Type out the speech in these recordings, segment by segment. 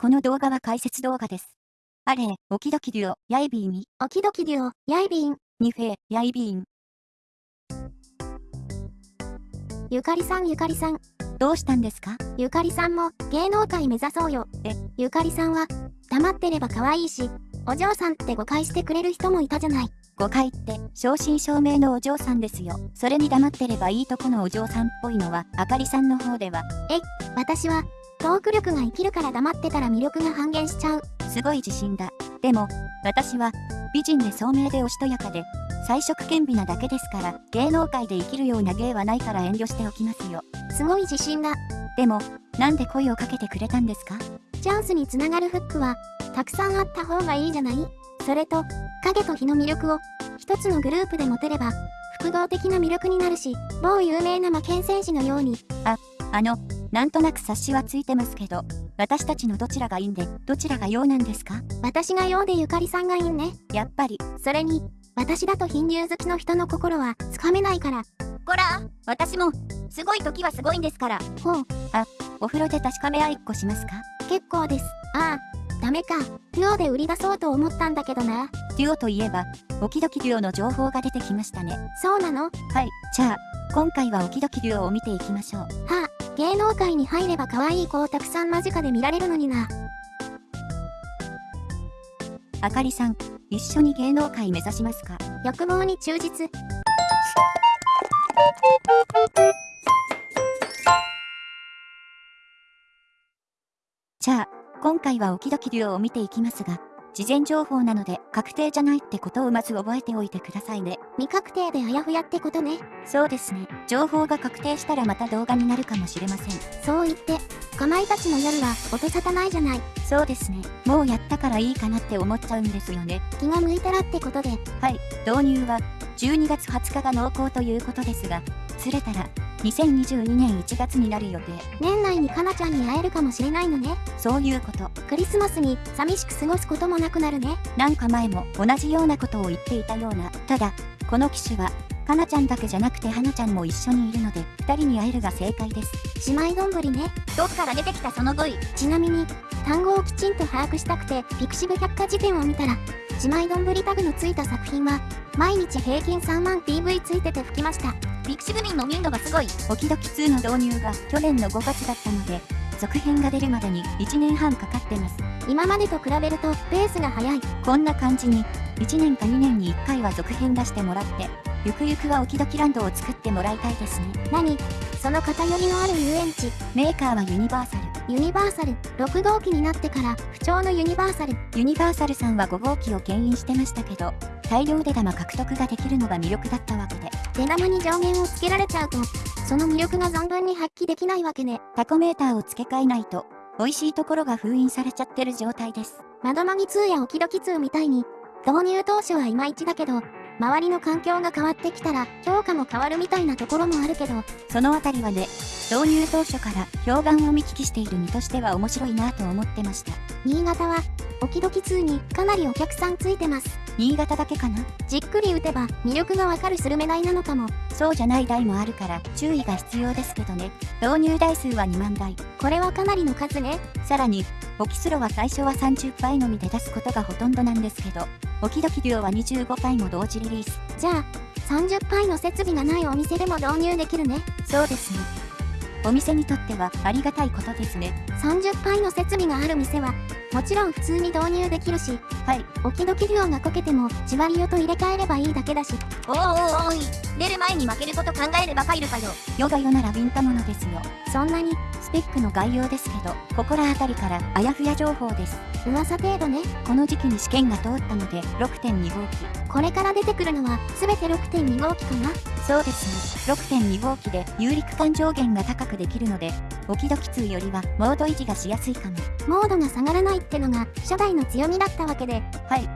この動画は解説動画です。あれ、オキドキデュオ、ヤイビーミ。オキドキデュオ、ヤイビーン。ニフェ、ヤイビーン。ゆかりさんゆかりさん。どうしたんですか？ゆかりさんも芸能界目指そうよ。え、ゆかりさんは黙ってれば可愛いし、お嬢さんって誤解してくれる人もいたじゃない。誤解って正真正銘のお嬢さんですよ。それに黙ってればいいとこのお嬢さんっぽいのはあかりさんの方では。え、私はトーク力が生きるから黙ってたら魅力が半減しちゃう。すごい自信だ。でも、私は、美人で聡明でおしとやかで、彩色兼備なだけですから、芸能界で生きるような芸はないから遠慮しておきますよ。すごい自信だ。でも、なんで声をかけてくれたんですか？チャンスにつながるフックは、たくさんあった方がいいじゃない？それと、影と日の魅力を、一つのグループで持てれば、複合的な魅力になるし、某有名な魔剣戦士のように。あ、あの、なんとなく察しはついてますけど、私たちのどちらがいいんで、どちらが陽なんですか？私が陽でゆかりさんがいいね。やっぱり。それに、私だと貧乳好きの人の心はつかめないから。こら、私も、すごい時はすごいんですから。ほう。あ、お風呂で確かめ合いっこしますか？結構です。ああ、ダメか。デュオで売り出そうと思ったんだけどな。デュオといえば、オキドキデュオの情報が出てきましたね。そうなの？はい。じゃあ、今回はオキドキデュオを見ていきましょう。はあ、芸能界に入れば可愛い子をたくさん間近で見られるのにな。あかりさん、一緒に芸能界目指しますか？欲望に忠実。じゃあ、今回はオキドキデュオを見ていきますが、事前情報なので確定じゃないってことをまず覚えておいてくださいね。未確定であやふやってことね。そうですね。情報が確定したらまた動画になるかもしれません。そう言って、かまいたちの夜は音沙汰ないじゃない。そうですね。もうやったからいいかなって思っちゃうんですよね。気が向いたらってことで。はい。導入は12月20日が濃厚ということですが、釣れたら2022年1月になる予定年内にかなちゃんに会えるかもしれないのね。そういうこと。クリスマスに寂しく過ごすこともなくなるね。なんか前も同じようなことを言っていたような。ただこの機種はかなちゃんだけじゃなくてはなちゃんも一緒にいるので2人に会えるが正解です。姉妹丼ね。どっから出てきたその語彙ちなみに単語をきちんと把握したくてピクシブ百科事典を見たら姉妹丼タグのついた作品は毎日平均3万 PV ついてて吹きましたピクシブ民の民度がすごい。オキドキ2の導入が去年の5月だったので、続編が出るまでに1年半かかってます。今までと比べるとペースが速い。こんな感じに、1年か2年に1回は続編出してもらって、ゆくゆくはオキドキランドを作ってもらいたいですね。何？その偏りのある遊園地。メーカーはユニバーサル。ユニバーサル、6号機になってから不調のユニバーサル。ユニバーサルさんは5号機を牽引してましたけど、大量で玉獲得ができるのが魅力だったわけで。出玉に上限をつけられちゃうと、その魅力が存分に発揮できないわけね。タコメーターを付け替えないと、美味しいところが封印されちゃってる状態です。窓マギ2やオキドキ2みたいに、導入当初はいまいちだけど、周りの環境が変わってきたら評価も変わるみたいなところもあるけど、そのあたりはね、導入当初から評判を見聞きしている身としては面白いなと思ってました。新潟は、オキドキ2にかなりお客さんついてます。新潟だけかな？じっくり打てば魅力がわかるスルメ台なのかも。そうじゃない台もあるから注意が必要ですけどね。導入台数は2万台。これはかなりの数ね。さらに、オキスロは最初は30倍のみで出すことがほとんどなんですけど、オキドキデュオは25倍も同時リリース。じゃあ、30倍の設備がないお店でも導入できるね。そうですね。お店にとってはありがたいことですね。30倍の設備がある店は、もちろん普通に導入できるし、はい。おきどき量がこけても、じわりよと入れ替えればいいだけだし。おーおおい、出る前に負けること考えればファイルかよ。ヨガヨならビンタものですよ。そんなに、スペックの概要ですけど、ここら辺りからあやふや情報です。噂程度ね。この時期に試験が通ったので、6.2号機。これから出てくるのは、すべて6.2号機かなそうですね。6.2号機で、有力感上限が高くできるので、オキドキ2よりは、モード維持がしやすいかも。モードが下がらないってのが、初代の強みだったわけで。はい。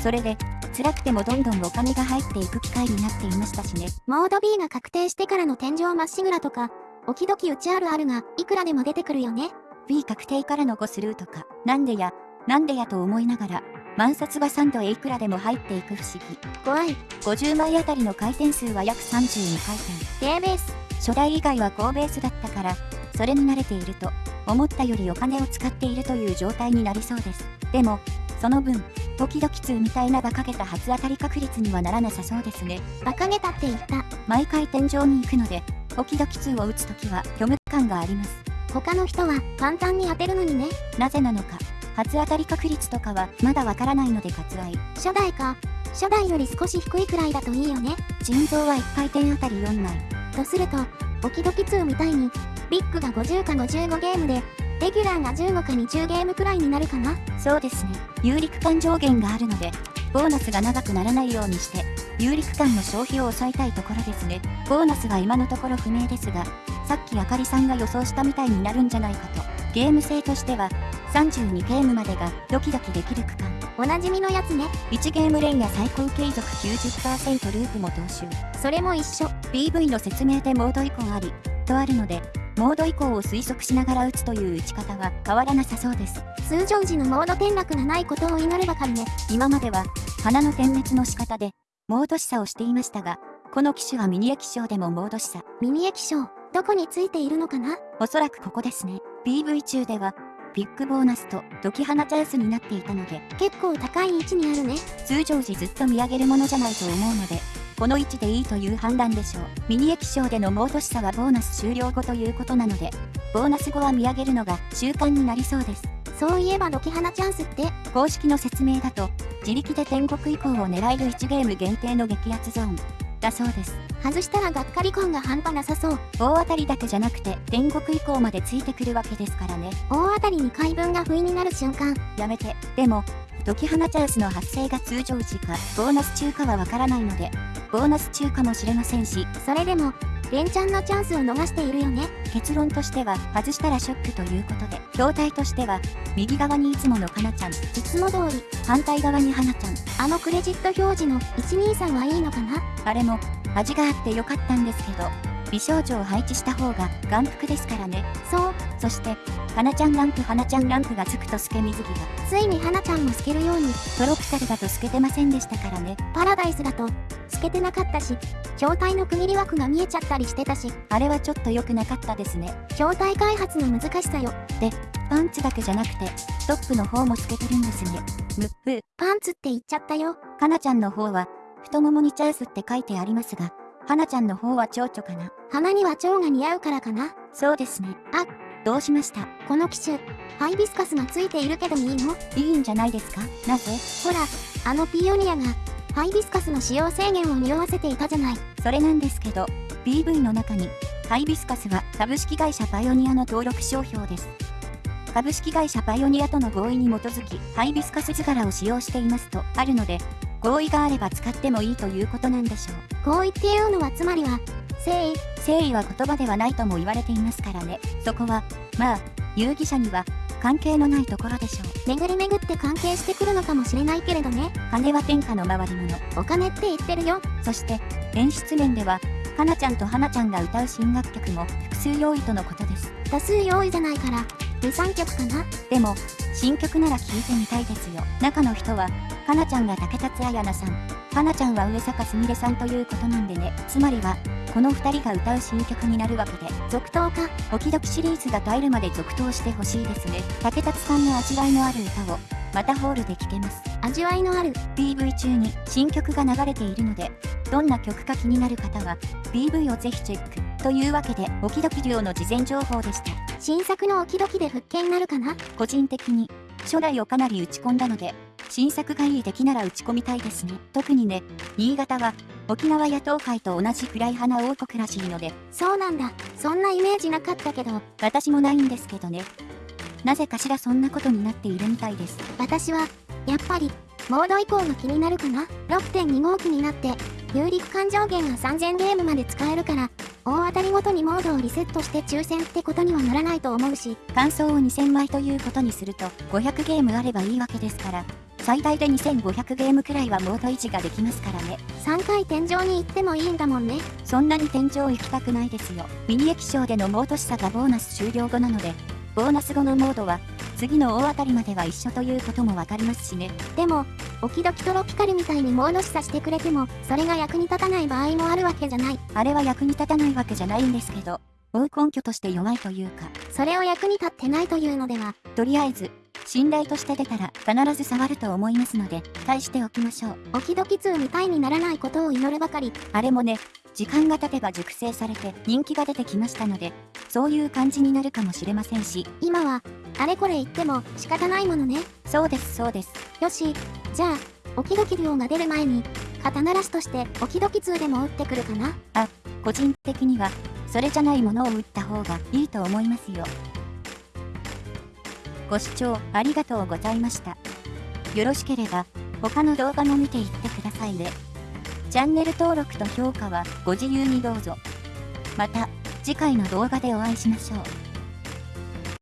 それで、辛くてもどんどんお金が入っていく機会になっていましたしね。モード B が確定してからの天井まっしぐらとか、おきどきうちあるあるが、いくらでも出てくるよね。B 確定からの5スルーとか、なんでや、なんでやと思いながら、万札は3度へいくらでも入っていく不思議。怖い。50枚あたりの回転数は約32回転。低ベース。初代以外は高ベースだったから、それに慣れていると、思ったよりお金を使っているという状態になりそうです。でも、その分、時々2みたいな馬鹿げた初当たり確率にはならなさそうですね。馬鹿げたって言った。毎回天井に行くので、時々2を打つときは虚無感があります。他の人は簡単に当てるのにね。なぜなのか、初当たり確率とかはまだわからないので割愛。初代か。初代より少し低いくらいだといいよね。腎臓は1回転あたり4枚。とすると、オキドキ2みたいに、ビッグが50か55ゲームで、レギュラーが15か20ゲームくらいになるかな。そうですね。有力感上限があるので、ボーナスが長くならないようにして、有力感の消費を抑えたいところですね。ボーナスは今のところ不明ですが、さっきあかりさんが予想したみたいになるんじゃないかと。ゲーム性としては、32ゲームまでがドキドキできる区間。おなじみのやつね。1ゲーム連や最高継続90%ループも踏襲。それも一緒。PV の説明でモード移行あり、とあるので、モード移行を推測しながら打つという打ち方は変わらなさそうです。通常時のモード転落がないことを祈るばかりね。今までは、花の点滅の仕方で、モード示唆をしていましたが、この機種はミニ液晶でもモード示唆。ミニ液晶、どこについているのかな？おそらくここですね。PV 中では、ビッグボーナスとドキハナチャンスになっていたので、結構高い位置にあるね。通常時ずっと見上げるものじゃないと思うので、この位置でいいという判断でしょう。ミニ液晶でのモード示唆はボーナス終了後ということなので、ボーナス後は見上げるのが習慣になりそうです。そういえばドキハナチャンスって、公式の説明だと、自力で天国以降を狙える1ゲーム限定の激アツゾーン。だそうです。外したらがっかり感が半端なさそう。大当たりだけじゃなくて、天国以降までついてくるわけですからね。大当たりに回分が不意になる瞬間。やめて。でも、ドキハナチャンスの発生が通常時か、ボーナス中かはわからないので、ボーナス中かもしれませんし、それでも、連チャンのチャンスを逃しているよね。結論としては、外したらショックということで、筐体としては、右側にいつものかなちゃん、いつも通り、反対側に花ちゃん、あのクレジット表示の123はいいのかな？あれも、味があってよかったんですけど、美少女を配置した方が眼福ですからね。そう、そして、花ちゃんランプ花ちゃんランプがつくと透け水着が、ついに花ちゃんも透けるように、トロピカルだと透けてませんでしたからね。パラダイスだと、透けてなかったし、筐体の区切り枠が見えちゃったりしてたし、あれはちょっと良くなかったですね。筐体開発の難しさよ。パンツだけじゃなくて、トップの方も透けてるんですね。む、ふ、パンツって言っちゃったよ。かなちゃんの方は、太ももにチャンスって書いてありますが、はなちゃんの方は蝶々かな。花には蝶が似合うからかな。そうですね。あ、どうしましたこの機種、ハイビスカスがついているけどいいの？いいんじゃないですか？なぜ？ほら、あのピオニアが、ハイビスカスの使用制限を匂わせていたじゃない。それなんですけど、PV の中に、ハイビスカスは株式会社パイオニアの登録商標です。株式会社パイオニアとの合意に基づき、ハイビスカス図柄を使用していますとあるので、合意があれば使ってもいいということなんでしょう。合意っていうのはつまりは、誠意、誠意は言葉ではないとも言われていますからね。そこは、まあ、遊戯者には関係のないところでしょう。巡り巡って関係してくるのかもしれないけれどね。金は天下の回り物。お金って言ってるよ。そして、演出面では、かなちゃんとはなちゃんが歌う新楽曲も複数用意とのことです。多数用意じゃないから、2、3曲かな。でも、新曲なら聴いてみたいですよ。中の人は、かなちゃんが竹達彩奈さん、はなちゃんは上坂すみれさんということなんでね。つまりは、この二人が歌う新曲になるわけで、続投か。オキドキシリーズが絶えるまで続投してほしいですね。竹達さんの味わいのある歌を、またホールで聴けます。味わいのある。PV 中に新曲が流れているので、どんな曲か気になる方は、PV をぜひチェック。というわけで、オキドキ量の事前情報でした。新作のオキドキで復権なるかな？個人的に、初代をかなり打ち込んだので、新作がいい出来なら打ち込みたいですね。特にね、新潟は、沖縄や東海と同じ暗い花王国らしいので、そうなんだ。そんなイメージなかったけど、私もないんですけどね。なぜかしらそんなことになっているみたいです。私は、やっぱり、モード以降が気になるかな ?6.2 号機になって、有力感上限が3000ゲームまで使えるから、大当たりごとにモードをリセットして抽選ってことにはならないと思うし、感想を2000枚ということにすると、500ゲームあればいいわけですから、最大で2500ゲームくらいはモード維持ができますからね。3回天井に行ってもいいんだもんね。そんなに天井行きたくないですよ。ミニ液晶でのモード示唆がボーナス終了後なので、ボーナス後のモードは、次の大当たりまでは一緒ということもわかりますしね。でも、オキドキトロピカルみたいにモード示唆してくれても、それが役に立たない場合もあるわけじゃない。あれは役に立たないわけじゃないんですけど、追う根拠として弱いというか、それを役に立ってないというのでは、とりあえず、信頼として出たら必ず触ると思いますので、返しておきましょう。オキドキ2みたいにならないことを祈るばかり。あれもね、時間が経てば熟成されて人気が出てきましたので、そういう感じになるかもしれませんし、今は、あれこれ言っても仕方ないものね。そうですそうです。よし、じゃあ、オキドキ量が出る前に、肩慣らしとしてオキドキ2でも打ってくるかな。個人的には、それじゃないものを打った方がいいと思いますよ。ご視聴ありがとうございました。よろしければ、他の動画も見ていってくださいね。チャンネル登録と評価はご自由にどうぞ。また、次回の動画でお会いしましょう。